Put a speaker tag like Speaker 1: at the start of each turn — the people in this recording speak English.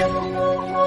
Speaker 1: you.